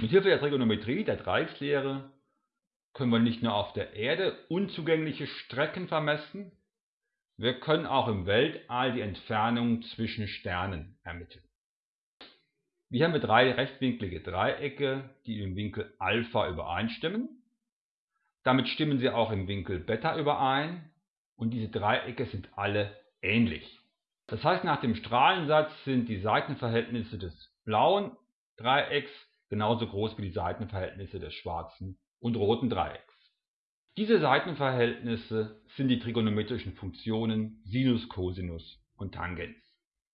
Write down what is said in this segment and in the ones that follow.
Mithilfe der Trigonometrie, der Dreieckslehre, können wir nicht nur auf der Erde unzugängliche Strecken vermessen, wir können auch im Weltall die Entfernung zwischen Sternen ermitteln. Wir haben drei rechtwinklige Dreiecke, die im Winkel Alpha übereinstimmen. Damit stimmen sie auch im Winkel Beta überein und diese Dreiecke sind alle ähnlich. Das heißt, nach dem Strahlensatz sind die Seitenverhältnisse des blauen Dreiecks genauso groß wie die Seitenverhältnisse des schwarzen und roten Dreiecks. Diese Seitenverhältnisse sind die trigonometrischen Funktionen Sinus, Cosinus und Tangens.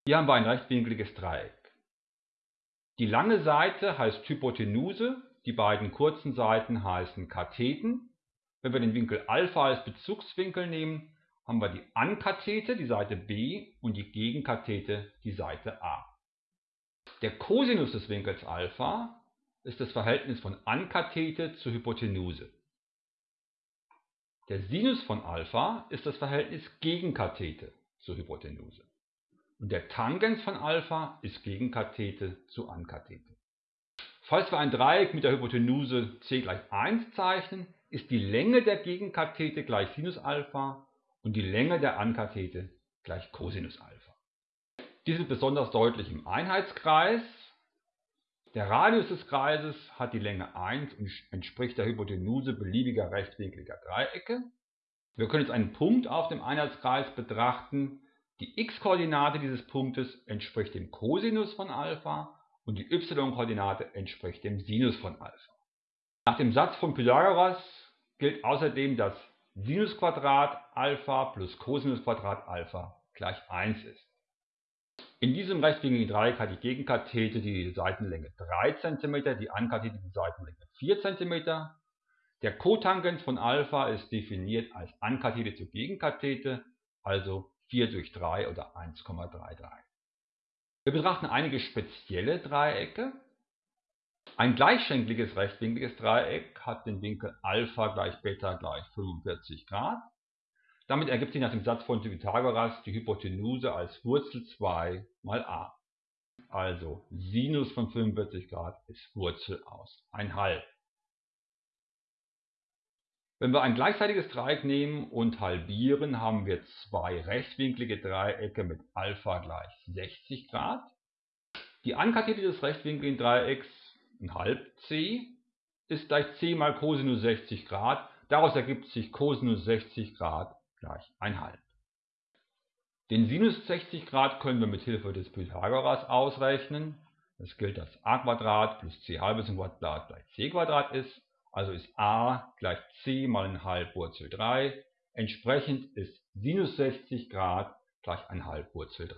Hier haben wir ein rechtwinkliges Dreieck. Die lange Seite heißt Hypotenuse, die beiden kurzen Seiten heißen Katheten. Wenn wir den Winkel Alpha als Bezugswinkel nehmen, haben wir die Ankathete, die Seite B, und die Gegenkathete, die Seite A. Der Cosinus des Winkels Alpha ist das Verhältnis von Ankathete zur Hypotenuse. Der Sinus von Alpha ist das Verhältnis Gegenkathete zur Hypotenuse. Und der Tangens von Alpha ist Gegenkathete zu Ankathete. Falls wir ein Dreieck mit der Hypotenuse c gleich 1 zeichnen, ist die Länge der Gegenkathete gleich Sinus Alpha und die Länge der Ankathete gleich Cosinus Alpha. Dies ist besonders deutlich im Einheitskreis. Der Radius des Kreises hat die Länge 1 und entspricht der Hypotenuse beliebiger rechtwinkliger Dreiecke. Wir können jetzt einen Punkt auf dem Einheitskreis betrachten. Die x-Koordinate dieses Punktes entspricht dem Cosinus von Alpha und die y-Koordinate entspricht dem Sinus von Alpha. Nach dem Satz von Pythagoras gilt außerdem, dass Sinusquadrat Alpha plus Cosinusquadrat Alpha gleich 1 ist. In diesem rechtwinkligen Dreieck hat die Gegenkathete die Seitenlänge 3 cm, die Ankathete die Seitenlänge 4 cm. Der Kotangens von Alpha ist definiert als Ankathete zur Gegenkathete, also 4 durch 3 oder 1,33. Wir betrachten einige spezielle Dreiecke. Ein gleichschenkliges rechtwinkliges Dreieck hat den Winkel Alpha gleich Beta gleich 45 Grad. Damit ergibt sich nach dem Satz von Pythagoras die Hypotenuse als Wurzel 2 mal a. Also Sinus von 45 Grad ist Wurzel aus 1,5. Wenn wir ein gleichseitiges Dreieck nehmen und halbieren, haben wir zwei rechtwinklige Dreiecke mit Alpha gleich 60 Grad. Die Ankathete des rechtwinkligen Dreiecks, ein halb c, ist gleich c mal Cosinus 60 Grad. Daraus ergibt sich Cosinus 60 Grad gleich 1,5. Den Sinus 60 Grad können wir mit Hilfe des Pythagoras ausrechnen. Es gilt, dass a plus c halbes Quadrat gleich c ist. Also ist a gleich c mal 1,5 Wurzel 3. Entsprechend ist Sinus 60 Grad gleich 1,5 Wurzel 3.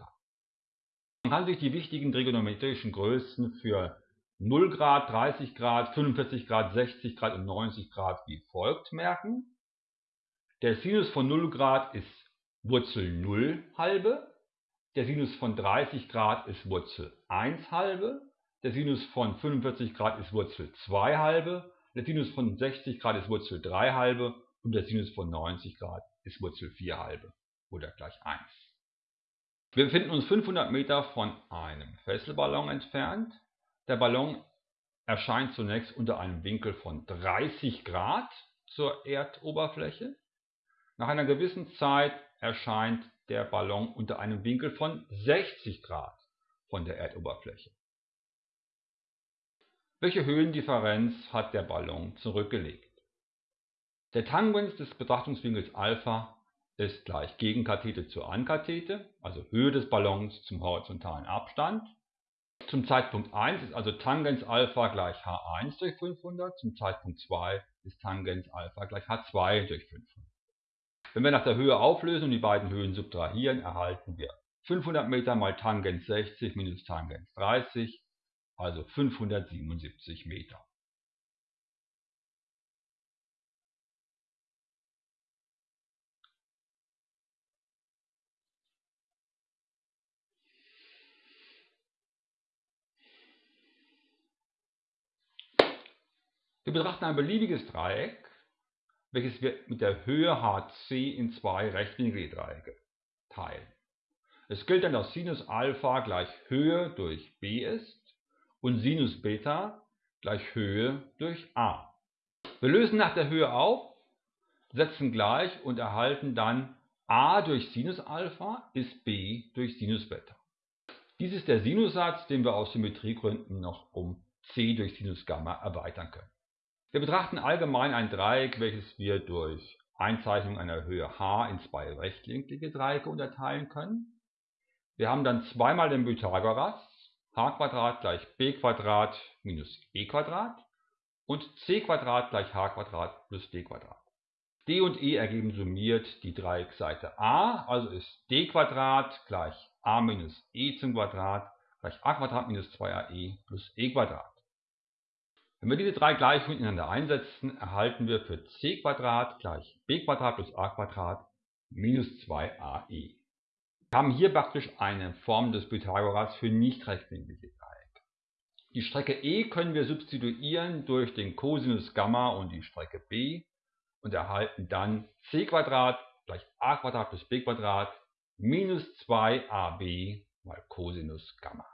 Man kann sich die wichtigen trigonometrischen Größen für 0 Grad, 30 Grad, 45 Grad, 60 Grad und 90 Grad wie folgt merken. Der Sinus von 0 Grad ist Wurzel 0 halbe, der Sinus von 30 Grad ist Wurzel 1 halbe, der Sinus von 45 Grad ist Wurzel 2 halbe, der Sinus von 60 Grad ist Wurzel 3 halbe und der Sinus von 90 Grad ist Wurzel 4 halbe oder gleich 1. Wir befinden uns 500 Meter von einem Fesselballon entfernt. Der Ballon erscheint zunächst unter einem Winkel von 30 Grad zur Erdoberfläche. Nach einer gewissen Zeit erscheint der Ballon unter einem Winkel von 60 Grad von der Erdoberfläche. Welche Höhendifferenz hat der Ballon zurückgelegt? Der Tangens des Betrachtungswinkels Alpha ist gleich Gegenkathete zur Ankathete, also Höhe des Ballons zum horizontalen Abstand. Zum Zeitpunkt 1 ist also Tangens Alpha gleich H1 durch 500, zum Zeitpunkt 2 ist Tangens Alpha gleich H2 durch 500. Wenn wir nach der Höhe auflösen und die beiden Höhen subtrahieren, erhalten wir 500 Meter mal Tangens 60 minus Tangens 30, also 577 Meter. Wir betrachten ein beliebiges Dreieck welches wir mit der Höhe hc in zwei rechtwinklige Dreiecke teilen. Es gilt dann, dass Sinus Alpha gleich Höhe durch b ist und Sinus Beta gleich Höhe durch a. Wir lösen nach der Höhe auf, setzen gleich und erhalten dann a durch Sinus Alpha ist b durch Sinus Beta. Dies ist der Sinussatz, den wir aus Symmetriegründen noch um c durch Sinus Gamma erweitern können. Wir betrachten allgemein ein Dreieck, welches wir durch Einzeichnung einer Höhe h in zwei rechtwinklige Dreiecke unterteilen können. Wir haben dann zweimal den Pythagoras, h gleich b minus e und c gleich h plus d. d und e ergeben summiert die Dreieckseite a, also ist d gleich a minus e zum Quadrat gleich a minus 2ae plus e Wenn wir diese drei Gleichungen ineinander einsetzen, erhalten wir für c gleich b plus a minus 2ae. Wir haben hier praktisch eine Form des Pythagoras für nicht rechtwinklige Dreiecke. Die Strecke e können wir substituieren durch den Cosinus Gamma und die Strecke b und erhalten dann c gleich a plus b minus 2ab mal Cosinus Gamma.